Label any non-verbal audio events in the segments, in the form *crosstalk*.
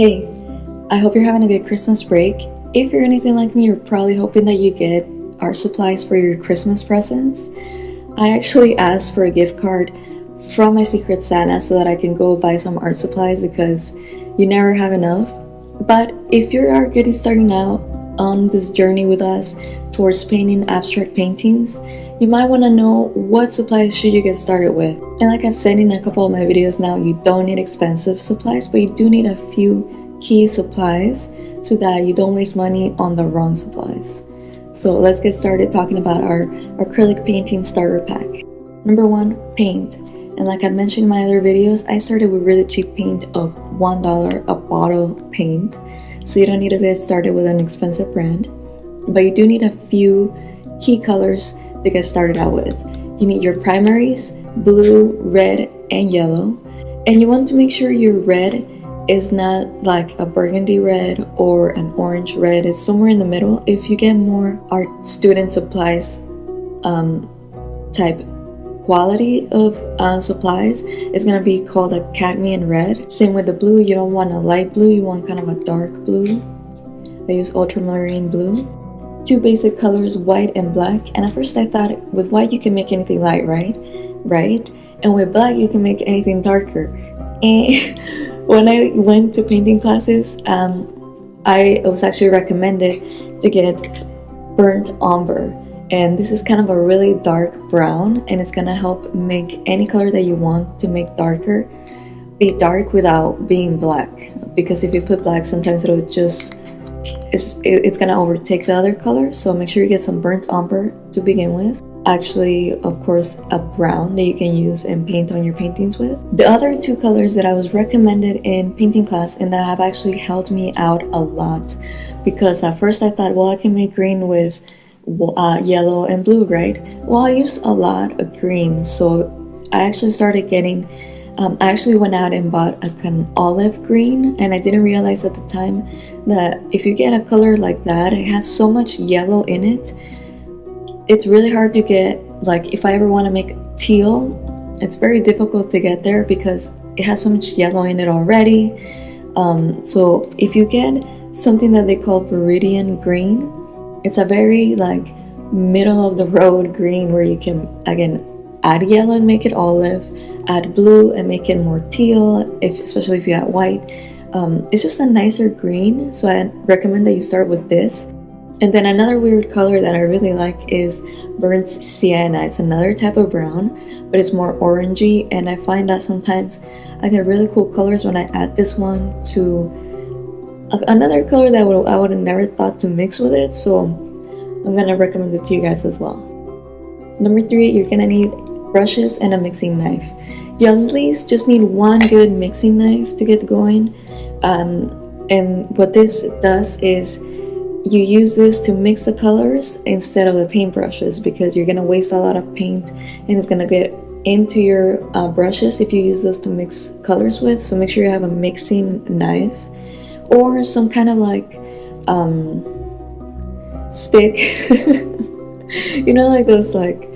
Hey, I hope you're having a good Christmas break. If you're anything like me, you're probably hoping that you get art supplies for your Christmas presents. I actually asked for a gift card from my Secret Santa so that I can go buy some art supplies because you never have enough. But if you're getting starting out on this journey with us towards painting abstract paintings, you might want to know what supplies should you get started with. And like I've said in a couple of my videos now, you don't need expensive supplies, but you do need a few key supplies so that you don't waste money on the wrong supplies. So let's get started talking about our acrylic painting starter pack. Number one, paint. And like I mentioned in my other videos, I started with really cheap paint of $1 a bottle paint. So you don't need to get started with an expensive brand. But you do need a few key colors to get started out with. You need your primaries, blue, red, and yellow. And you want to make sure your red is not like a burgundy red or an orange red. It's somewhere in the middle. If you get more art student supplies um, type quality of uh, supplies, it's gonna be called a cadmium red. Same with the blue, you don't want a light blue, you want kind of a dark blue. I use ultramarine blue two basic colors, white and black. And at first I thought with white you can make anything light, right? Right? And with black you can make anything darker. And *laughs* when I went to painting classes, um, I was actually recommended to get burnt umber. And this is kind of a really dark brown and it's gonna help make any color that you want to make darker be dark without being black because if you put black sometimes it'll just it's, it's gonna overtake the other color. So make sure you get some burnt umber to begin with. Actually of course a brown that you can use and paint on your paintings with. The other two colors that i was recommended in painting class and that have actually helped me out a lot. Because at first i thought well i can make green with uh, yellow and blue right? Well i use a lot of green. So i actually started getting um, I actually went out and bought a kind of olive green and I didn't realize at the time that if you get a color like that, it has so much yellow in it. It's really hard to get, like if I ever want to make teal, it's very difficult to get there because it has so much yellow in it already. Um, so if you get something that they call Viridian green, it's a very like middle of the road green where you can again add yellow and make it olive add blue and make it more teal if especially if you add white. Um, it's just a nicer green so I recommend that you start with this. And then another weird color that I really like is burnt sienna. It's another type of brown but it's more orangey and I find that sometimes I get really cool colors when I add this one to another color that I would have never thought to mix with it so I'm gonna recommend it to you guys as well. Number three you're gonna need brushes, and a mixing knife. You at least just need one good mixing knife to get going. Um, and what this does is you use this to mix the colors instead of the paint brushes because you're gonna waste a lot of paint and it's gonna get into your uh, brushes if you use those to mix colors with so make sure you have a mixing knife or some kind of like um, stick *laughs* you know like those like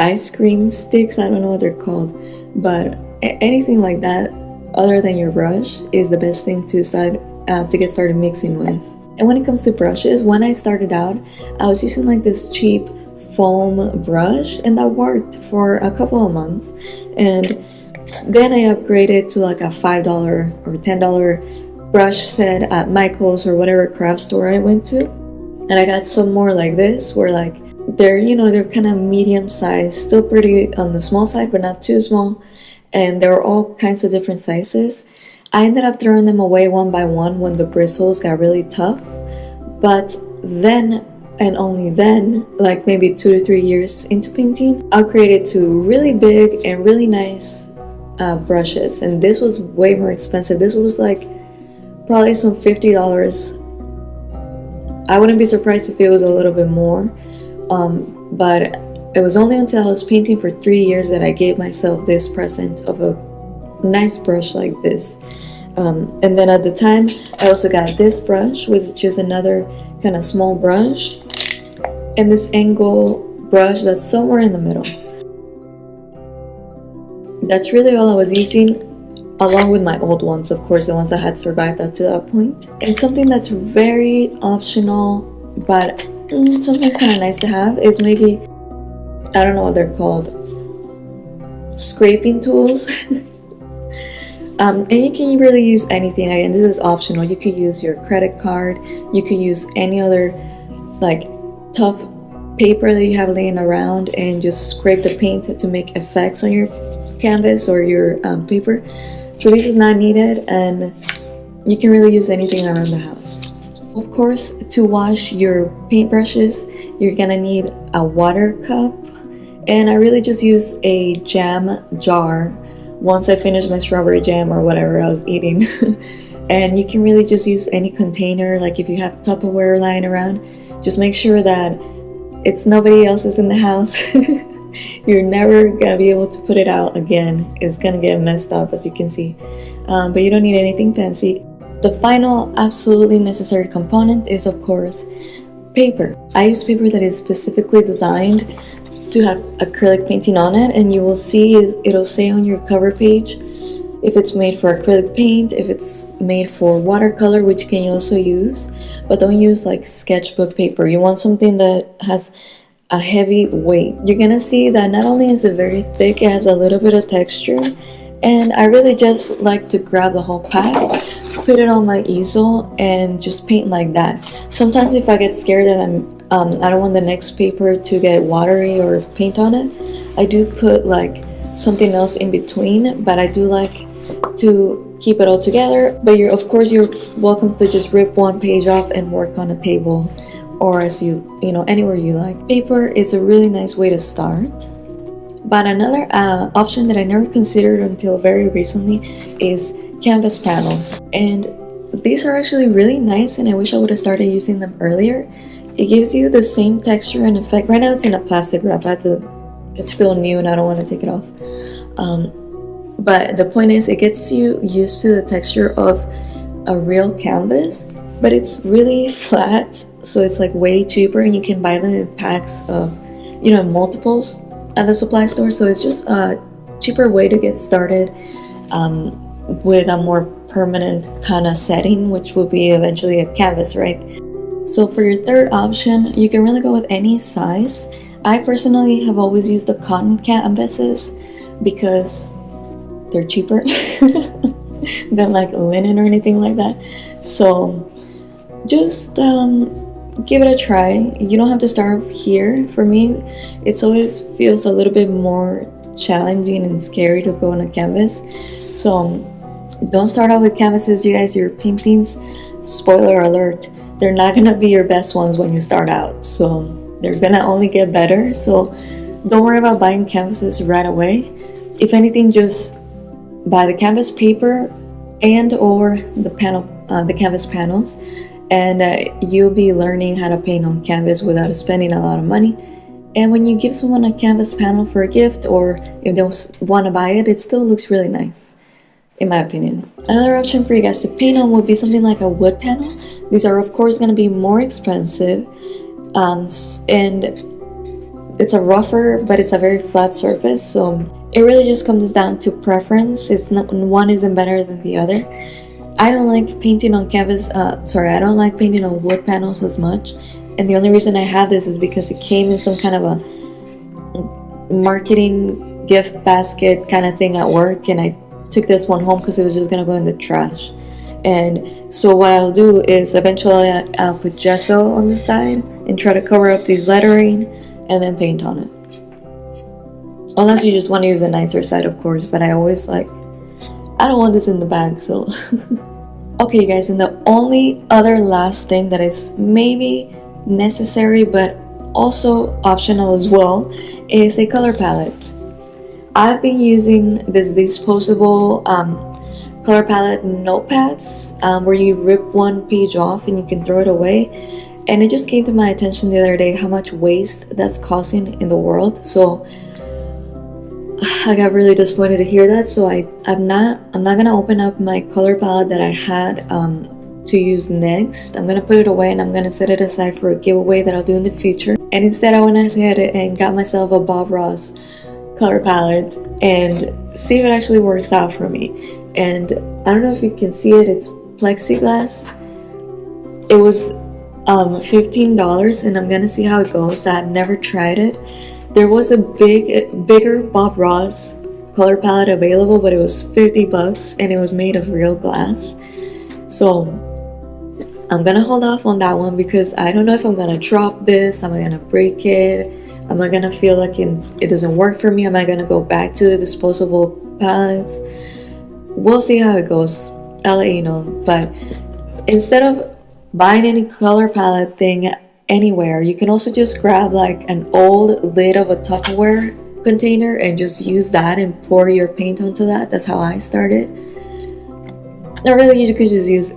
ice cream sticks i don't know what they're called but anything like that other than your brush is the best thing to start uh, to get started mixing with. And when it comes to brushes when i started out i was using like this cheap foam brush and that worked for a couple of months. And then i upgraded to like a five dollar or ten dollar brush set at michael's or whatever craft store i went to. And i got some more like this where like they're you know they're kind of medium size. Still pretty on the small side but not too small. And there were all kinds of different sizes. I ended up throwing them away one by one when the bristles got really tough. But then and only then like maybe two to three years into painting I upgraded to really big and really nice uh, brushes. And this was way more expensive. This was like probably some $50 I wouldn't be surprised if it was a little bit more um, but it was only until I was painting for three years that I gave myself this present of a nice brush like this. Um, and then at the time, I also got this brush, which is another kind of small brush, and this angle brush that's somewhere in the middle. That's really all I was using along with my old ones, of course, the ones that had survived up to that point. And something that's very optional, but mm, sometimes kind of nice to have is maybe, I don't know what they're called, scraping tools. *laughs* um, and you can really use anything, again, this is optional. You could use your credit card, you could use any other like tough paper that you have laying around and just scrape the paint to make effects on your canvas or your um, paper. So this is not needed and you can really use anything around the house. Of course, to wash your paintbrushes, you're gonna need a water cup and I really just use a jam jar once I finish my strawberry jam or whatever I was eating. *laughs* and you can really just use any container, like if you have Tupperware lying around, just make sure that it's nobody else's in the house. *laughs* you're never gonna be able to put it out again it's gonna get messed up as you can see um, but you don't need anything fancy the final absolutely necessary component is of course paper I use paper that is specifically designed to have acrylic painting on it and you will see it'll say on your cover page if it's made for acrylic paint, if it's made for watercolor, which can you also use, but don't use like sketchbook paper. You want something that has a heavy weight. You're gonna see that not only is it very thick, it has a little bit of texture. And I really just like to grab the whole pack, put it on my easel, and just paint like that. Sometimes if I get scared and I'm um, I don't want the next paper to get watery or paint on it, I do put like something else in between, but I do like to keep it all together. But you're of course you're welcome to just rip one page off and work on a table or as you, you know, anywhere you like. Paper is a really nice way to start. But another uh, option that I never considered until very recently is canvas panels. And these are actually really nice and I wish I would have started using them earlier. It gives you the same texture and effect. Right now it's in a plastic wrap. I to, it's still new and I don't want to take it off. Um, but the point is it gets you used to the texture of a real canvas but it's really flat so it's like way cheaper and you can buy them in packs of you know multiples at the supply store so it's just a cheaper way to get started um, with a more permanent kind of setting which will be eventually a canvas right so for your third option you can really go with any size I personally have always used the cotton canvases because they're cheaper *laughs* than like linen or anything like that so just um, give it a try. You don't have to start here. For me, it always feels a little bit more challenging and scary to go on a canvas. So don't start out with canvases, you guys. Your paintings, spoiler alert, they're not gonna be your best ones when you start out. So they're gonna only get better. So don't worry about buying canvases right away. If anything, just buy the canvas paper and or the panel, uh, the canvas panels and uh, you'll be learning how to paint on canvas without spending a lot of money. And when you give someone a canvas panel for a gift or if they want to buy it, it still looks really nice, in my opinion. Another option for you guys to paint on would be something like a wood panel. These are of course going to be more expensive um, and it's a rougher but it's a very flat surface so it really just comes down to preference. It's not one isn't better than the other. I don't like painting on canvas, uh, sorry, I don't like painting on wood panels as much. And the only reason I have this is because it came in some kind of a marketing gift basket kind of thing at work. And I took this one home because it was just to go in the trash. And so what I'll do is eventually I'll put gesso on the side and try to cover up these lettering and then paint on it. Unless you just want to use the nicer side, of course, but I always like I don't want this in the bag, so. *laughs* okay, guys, and the only other last thing that is maybe necessary but also optional as well is a color palette. I've been using this disposable um, color palette notepads. Um, where you rip one page off and you can throw it away. And it just came to my attention the other day how much waste that's causing in the world. So I got really disappointed to hear that. So I I'm not I'm not gonna open up my color palette that I had um, to use next. I'm gonna put it away and I'm gonna set it aside for a giveaway that I'll do in the future. And instead I went ahead and got myself a Bob Ross color palette and see if it actually works out for me and I don't know if you can see it, it's plexiglass. It was um, $15 and I'm gonna see how it goes. I've never tried it. There was a big, bigger Bob Ross color palette available, but it was 50 bucks and it was made of real glass. So I'm gonna hold off on that one because I don't know if I'm gonna drop this, I'm gonna break it, am I gonna feel like it, it doesn't work for me, am I gonna go back to the disposable palettes? We'll see how it goes. I'll let you know. But instead of buying any color palette thing anywhere, you can also just grab like an old lid of a Tupperware container and just use that and pour your paint onto that. That's how I started. Not really, you could just use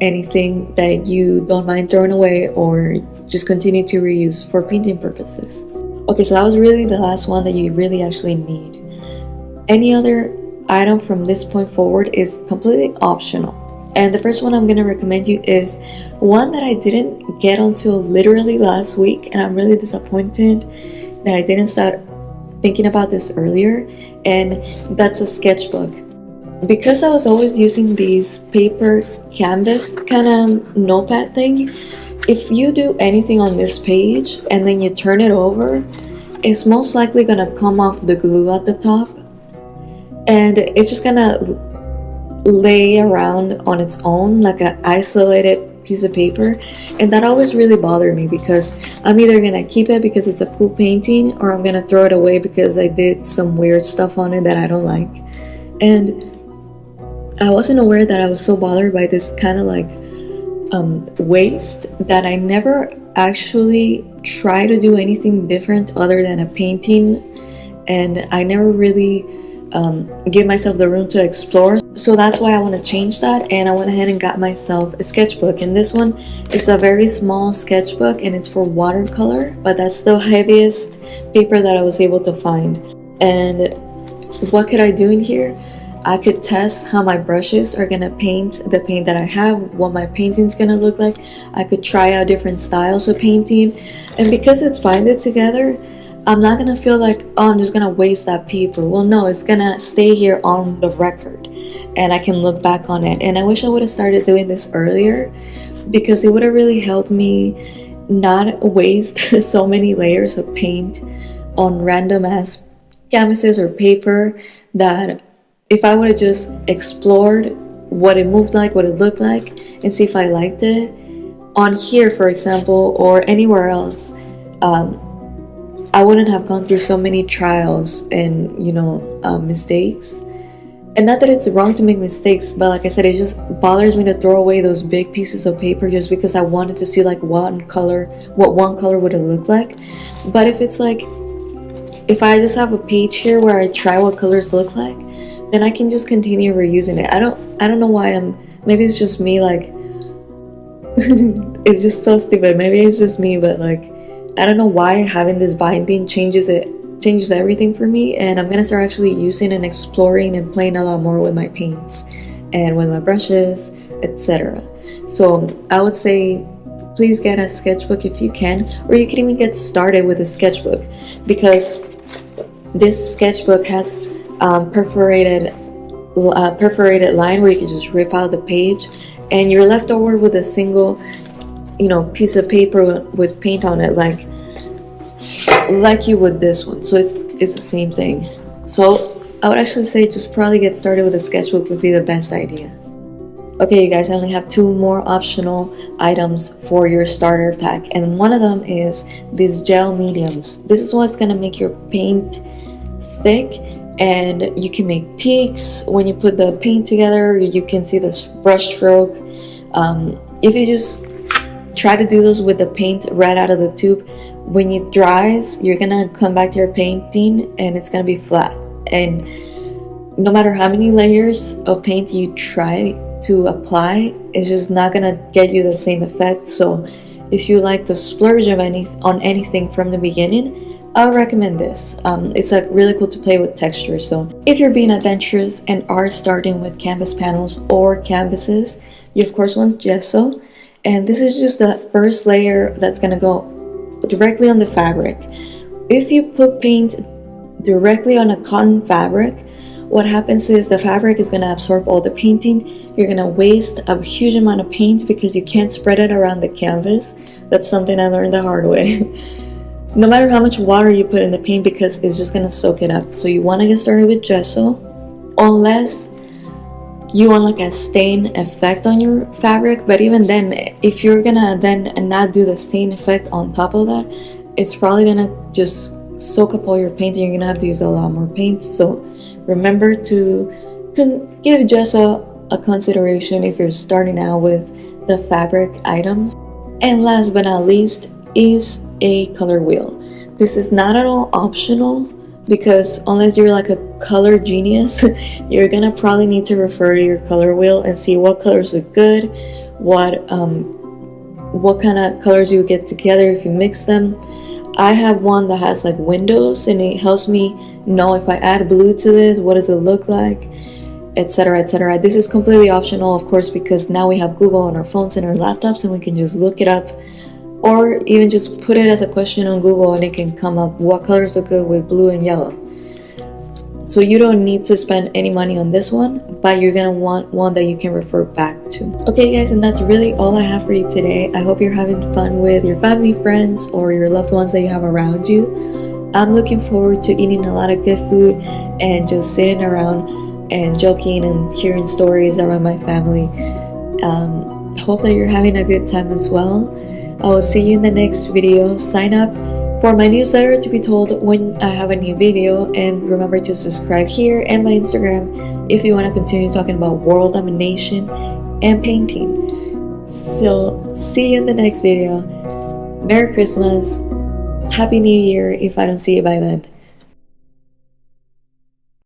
anything that you don't mind throwing away or just continue to reuse for painting purposes. Okay, so that was really the last one that you really actually need. Any other item from this point forward is completely optional. And the first one I'm going to recommend you is one that I didn't get until literally last week and I'm really disappointed that I didn't start thinking about this earlier and that's a sketchbook. Because I was always using these paper canvas kind of notepad thing, if you do anything on this page and then you turn it over, it's most likely gonna come off the glue at the top. And it's just gonna lay around on its own like an isolated piece of paper. And that always really bothered me because I'm either gonna keep it because it's a cool painting or I'm gonna throw it away because I did some weird stuff on it that I don't like. And I wasn't aware that I was so bothered by this kind of like um, waste that I never actually try to do anything different other than a painting. And I never really um, give myself the room to explore. So that's why I want to change that. And I went ahead and got myself a sketchbook. And this one is a very small sketchbook and it's for watercolor but that's the *laughs* heaviest paper that I was able to find. And what could I do in here I could test how my brushes are gonna paint the paint that I have what my painting's gonna look like I could try out different styles of painting and because it's binded together I'm not gonna feel like, oh, I'm just gonna waste that paper. Well, no, it's gonna stay here on the record and I can look back on it. And I wish I would have started doing this earlier because it would have really helped me not waste *laughs* so many layers of paint on random ass canvases or paper that if I would have just explored what it moved like, what it looked like, and see if I liked it on here, for example, or anywhere else, um, I wouldn't have gone through so many trials and you know uh, mistakes. And not that it's wrong to make mistakes, but like I said, it just bothers me to throw away those big pieces of paper just because I wanted to see like one color, what one color would it look like. But if it's like, if I just have a page here where I try what colors look like, then I can just continue reusing it. I don't, I don't know why I'm. Maybe it's just me. Like, *laughs* it's just so stupid. Maybe it's just me, but like I don't know why having this binding changes it changes everything for me and I'm gonna start actually using and exploring and playing a lot more with my paints and with my brushes etc so I would say please get a sketchbook if you can or you can even get started with a sketchbook because this sketchbook has um, perforated uh, perforated line where you can just rip out the page and you're left over with a single you know piece of paper with paint on it like like you would this one. So it's it's the same thing. So I would actually say just probably get started with a sketchbook would be the best idea. Okay you guys I only have two more optional items for your starter pack and one of them is these gel mediums. This is what's gonna make your paint thick and you can make peaks. When you put the paint together you can see the brush stroke. Um, if you just try to do those with the paint right out of the tube when it dries you're gonna come back to your painting and it's gonna be flat. And no matter how many layers of paint you try to apply it's just not gonna get you the same effect. So if you like to splurge of any on anything from the beginning I would recommend this. Um, it's like really cool to play with texture. So if you're being adventurous and are starting with canvas panels or canvases, you of course want gesso and this is just the first layer that's gonna go directly on the fabric if you put paint directly on a cotton fabric what happens is the fabric is going to absorb all the painting you're going to waste a huge amount of paint because you can't spread it around the canvas that's something i learned the hard way *laughs* no matter how much water you put in the paint because it's just to soak it up. So you want to get started with gesso unless you want like a stain effect on your fabric. But even then if you're gonna then not do the stain effect on top of that it's probably gonna just soak up all your paint and you're gonna have to use a lot more paint. So remember to, to give gesso a consideration if you're starting out with the fabric items. And last but not least is a color wheel. This is not at all optional because unless you're like a color genius *laughs* you're gonna probably need to refer to your color wheel and see what colors look good what um what kind of colors you get together if you mix them. I have one that has like windows and it helps me know if I add blue to this what does it look like etc etc this is completely optional of course because now we have Google on our phones and our laptops and we can just look it up or even just put it as a question on Google and it can come up what colors look good with blue and yellow. So you don't need to spend any money on this one, but you're gonna want one that you can refer back to. Okay guys, and that's really all I have for you today. I hope you're having fun with your family, friends, or your loved ones that you have around you. I'm looking forward to eating a lot of good food and just sitting around and joking and hearing stories around my family. Um, hope that you're having a good time as well. I will see you in the next video. Sign up for my newsletter to be told when I have a new video and remember to subscribe here and my Instagram if you want to continue talking about world domination and painting. So see you in the next video. Merry Christmas. Happy New Year if I don't see you by then.